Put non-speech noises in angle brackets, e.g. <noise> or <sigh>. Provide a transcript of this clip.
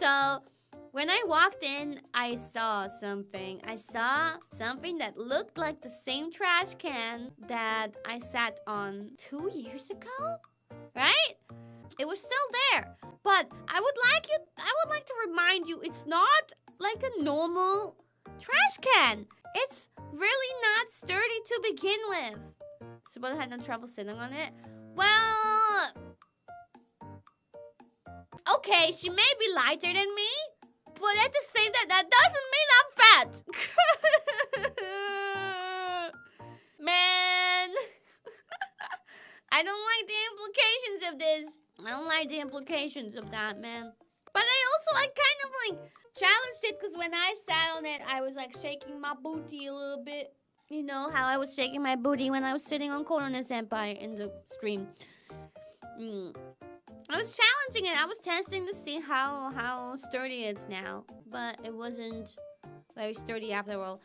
So when I walked in, I saw something. I saw something that looked like the same trash can that I sat on two years ago, right? It was still there. But I would like you I would like to remind you it's not like a normal trash can. It's really not sturdy to begin with. Sabota had no trouble sitting on it. Okay, she may be lighter than me, but at the same time, that doesn't mean I'm fat. <laughs> Man, <laughs> I don't like the implications of this. I don't like the implications of that, man. But I also like kind of like challenged it because when I sat on it, I was like shaking my booty a little bit. You know how I was shaking my booty when I was sitting on Korone Senpai in the stream. Mm. I was challenging it. I was testing to see how how sturdy it's now, but it wasn't very sturdy after all.